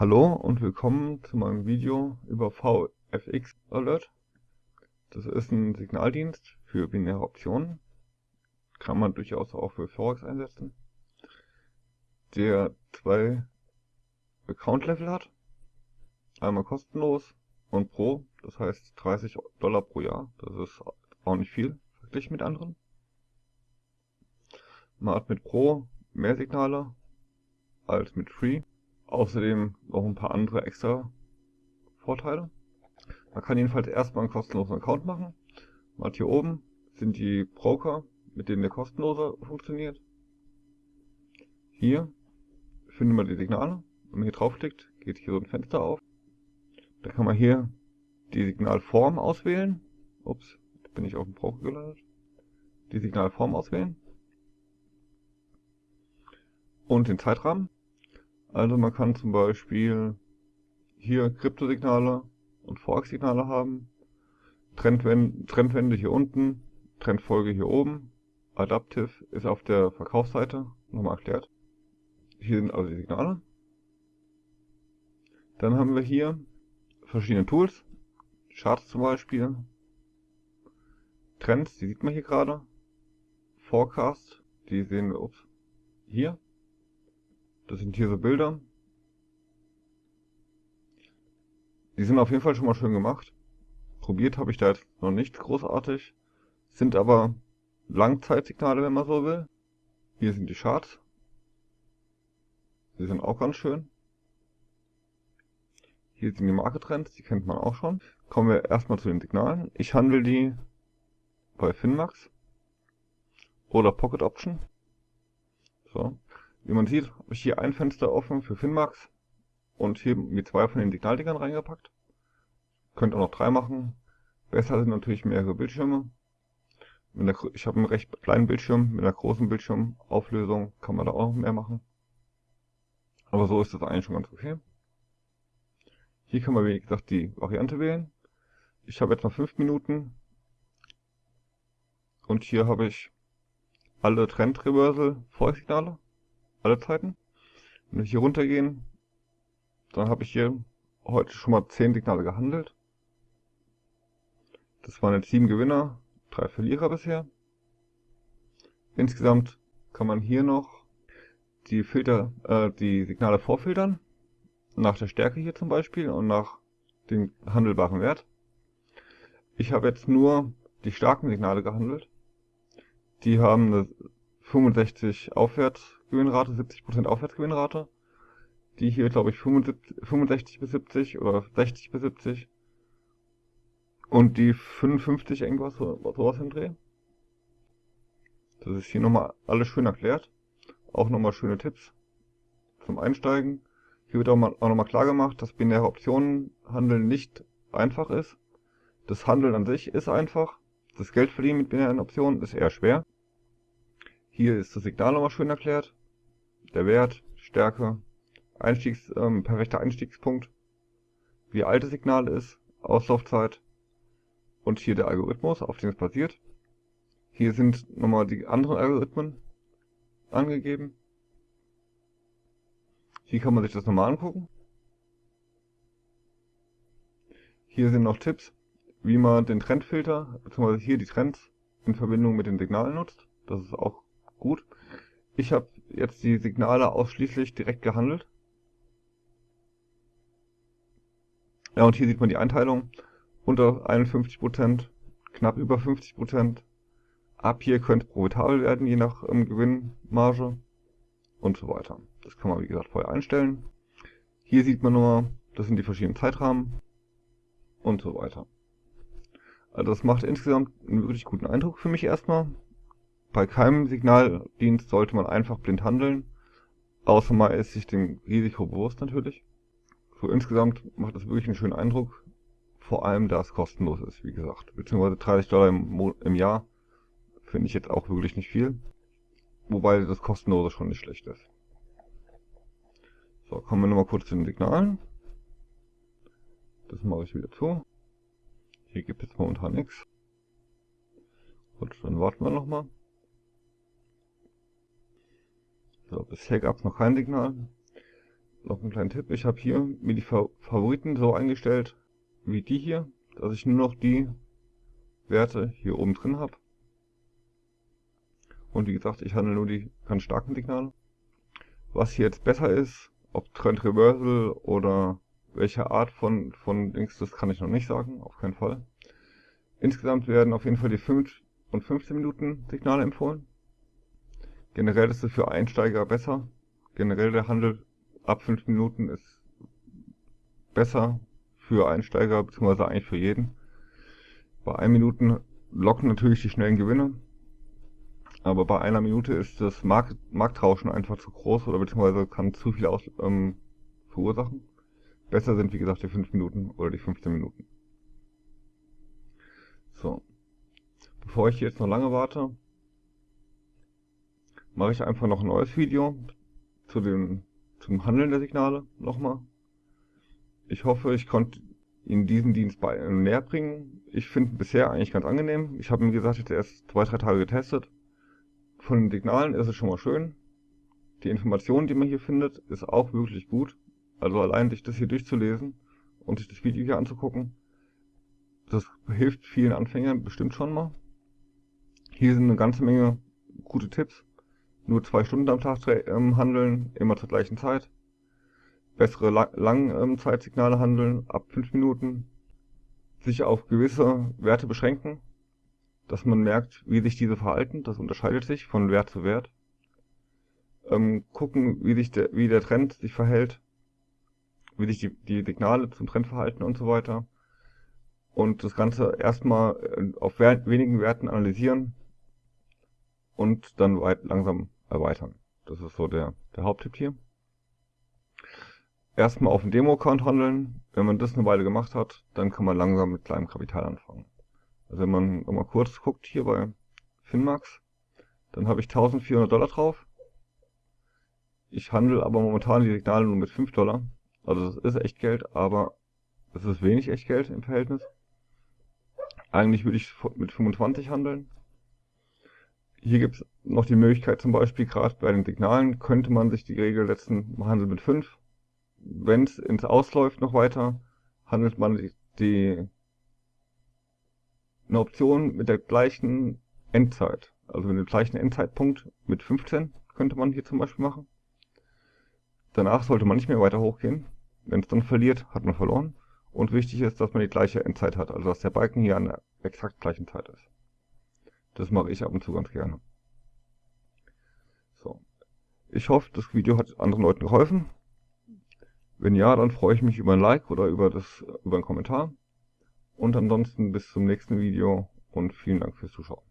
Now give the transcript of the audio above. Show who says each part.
Speaker 1: Hallo und willkommen zu meinem Video über VFX Alert. Das ist ein Signaldienst für binäre Optionen. Kann man durchaus auch für Forex einsetzen. Der zwei Account Level hat. Einmal kostenlos und pro, das heißt 30 Dollar pro Jahr. Das ist auch nicht viel verglichen mit anderen. Man hat mit Pro mehr Signale als mit Free. Außerdem noch ein paar andere extra Vorteile. Man kann jedenfalls erstmal einen kostenlosen Account machen. Man hier oben sind die Broker, mit denen der kostenlose funktioniert. Hier findet man die Signale. Wenn man hier draufklickt, geht hier so ein Fenster auf. Da kann man hier die Signalform auswählen. Ups, bin ich auf dem Broker gelandet. Die Signalform auswählen und den Zeitrahmen. Also man kann zum Beispiel hier Kryptosignale und Forex-Signale haben, Trendwende, Trendwende hier unten, Trendfolge hier oben, Adaptive ist auf der Verkaufsseite nochmal erklärt. Hier sind also die Signale. Dann haben wir hier verschiedene Tools, Charts zum Beispiel, Trends, die sieht man hier gerade, Forecast, die sehen wir ups, hier, das sind hier so Bilder. Die sind auf jeden Fall schon mal schön gemacht. Probiert habe ich da jetzt noch nicht großartig. Sind aber Langzeitsignale, wenn man so will. Hier sind die Charts. Die sind auch ganz schön. Hier sind die Marketrends, die kennt man auch schon. Kommen wir erstmal zu den Signalen. Ich handle die bei Finmax oder Pocket Option. So. Wie man sieht, habe ich hier ein Fenster offen für Finmax und hier mit zwei von den Signaldingern reingepackt. Könnt auch noch drei machen. Besser sind natürlich mehrere Bildschirme. Der, ich habe einen recht kleinen Bildschirm, mit einer großen Bildschirmauflösung kann man da auch noch mehr machen. Aber so ist das eigentlich schon ganz okay. Hier kann man wie gesagt die Variante wählen. Ich habe jetzt noch 5 Minuten. Und hier habe ich alle Trend Reversal Vorsignale alle Zeiten. Wenn wir hier runtergehen, dann habe ich hier heute schon mal 10 Signale gehandelt. Das waren jetzt 7 Gewinner, 3 Verlierer bisher. Insgesamt kann man hier noch die Filter, äh, die Signale vorfiltern. Nach der Stärke hier zum Beispiel und nach dem handelbaren Wert. Ich habe jetzt nur die starken Signale gehandelt. Die haben eine 65 Aufwärtsgewinnrate, 70% Aufwärtsgewinnrate. Die hier, glaube ich, 75, 65 bis 70 oder 60 bis 70. Und die 55 irgendwas, so, sowas im Dreh. Das ist hier nochmal alles schön erklärt. Auch nochmal schöne Tipps zum Einsteigen. Hier wird auch, mal, auch nochmal klar gemacht, dass binäre Optionenhandeln nicht einfach ist. Das Handeln an sich ist einfach. Das Geldverdienen mit binären Optionen ist eher schwer. Hier ist das Signal nochmal schön erklärt. Der Wert, Stärke, Einstiegs, ähm, perfekter Einstiegspunkt, wie alt das Signal ist, Auslaufzeit und hier der Algorithmus, auf dem es basiert. Hier sind nochmal die anderen Algorithmen angegeben. Hier kann man sich das nochmal angucken. Hier sind noch Tipps, wie man den Trendfilter, beziehungsweise hier die Trends in Verbindung mit den Signalen nutzt. Das ist auch Gut. Ich habe jetzt die Signale ausschließlich direkt gehandelt. Ja, und hier sieht man die Einteilung. Unter 51%, knapp über 50%. Ab hier könnte profitabel werden, je nach ähm, Gewinnmarge und so weiter. Das kann man, wie gesagt, vorher einstellen. Hier sieht man nur, das sind die verschiedenen Zeitrahmen und so weiter. Also das macht insgesamt einen wirklich guten Eindruck für mich erstmal. Bei keinem Signaldienst sollte man einfach blind handeln, außer man ist sich dem Risiko bewusst natürlich. So insgesamt macht das wirklich einen schönen Eindruck, vor allem da es kostenlos ist, wie gesagt. Beziehungsweise 30 Dollar im, im Jahr finde ich jetzt auch wirklich nicht viel. Wobei das kostenlose schon nicht schlecht ist. So, kommen wir nochmal kurz zu den Signalen. Das mache ich wieder zu. Hier gibt es momentan nichts. Gut, dann warten wir nochmal. So, bisher gab es noch kein Signal. noch einen kleinen Tipp. Ich habe hier mir die Favoriten so eingestellt, wie die hier, dass ich nur noch die Werte hier oben drin habe. Und wie gesagt, ich handle nur die ganz starken Signale. Was hier jetzt besser ist, ob Trend Reversal oder welche Art von, von Dings, das kann ich noch nicht sagen, auf keinen Fall. Insgesamt werden auf jeden Fall die 5 und 15 Minuten Signale empfohlen. Generell ist es für Einsteiger besser. Generell der Handel ab 5 Minuten ist besser für Einsteiger, beziehungsweise eigentlich für jeden. Bei 1 Minuten locken natürlich die schnellen Gewinne. Aber bei einer Minute ist das Markt, Marktrauschen einfach zu groß oder beziehungsweise kann zu viel aus, ähm, verursachen. Besser sind wie gesagt die 5 Minuten oder die 15 Minuten. So. Bevor ich jetzt noch lange warte, mache ich einfach noch ein neues Video zu dem, zum Handeln der Signale nochmal. Ich hoffe, ich konnte Ihnen diesen Dienst bei, äh, näher bringen. Ich finde bisher eigentlich ganz angenehm. Ich habe, wie gesagt, jetzt erst zwei, drei Tage getestet. Von den Signalen ist es schon mal schön. Die Information, die man hier findet, ist auch wirklich gut. Also allein sich das hier durchzulesen und sich das Video hier anzugucken, das hilft vielen Anfängern bestimmt schon mal. Hier sind eine ganze Menge gute Tipps. Nur zwei Stunden am Tag ähm, handeln, immer zur gleichen Zeit. Bessere La Langzeitsignale ähm, handeln, ab 5 Minuten. Sich auf gewisse Werte beschränken, dass man merkt, wie sich diese verhalten. Das unterscheidet sich von Wert zu Wert. Ähm, gucken, wie, sich der, wie der Trend sich verhält, wie sich die, die Signale zum Trend verhalten und so weiter. Und das Ganze erstmal äh, auf wenigen Werten analysieren und dann weit langsam erweitern. Das ist so der, der Haupttipp hier. Erstmal auf dem Demo-Account handeln. Wenn man das eine Weile gemacht hat, dann kann man langsam mit kleinem Kapital anfangen. Also wenn man nochmal kurz guckt hier bei Finmax, dann habe ich 1400 Dollar drauf. Ich handle aber momentan die Signale nur mit 5 Dollar. Also das ist echt Geld, aber es ist wenig echt Geld im Verhältnis. Eigentlich würde ich mit 25 handeln. Hier gibt es noch die Möglichkeit, zum Beispiel gerade bei den Signalen könnte man sich die Regel setzen, man handelt mit 5. Wenn es ins Ausläuft noch weiter, handelt man die, die eine Option mit der gleichen Endzeit. Also mit dem gleichen Endzeitpunkt mit 15 könnte man hier zum Beispiel machen. Danach sollte man nicht mehr weiter hochgehen. Wenn es dann verliert, hat man verloren. Und wichtig ist, dass man die gleiche Endzeit hat, also dass der Balken hier an der exakt gleichen Zeit ist. Das mache ich ab und zu ganz gerne. So. Ich hoffe, das Video hat anderen Leuten geholfen. Wenn ja, dann freue ich mich über ein Like oder über, das, über einen Kommentar. Und ansonsten bis zum nächsten Video und vielen Dank fürs Zuschauen.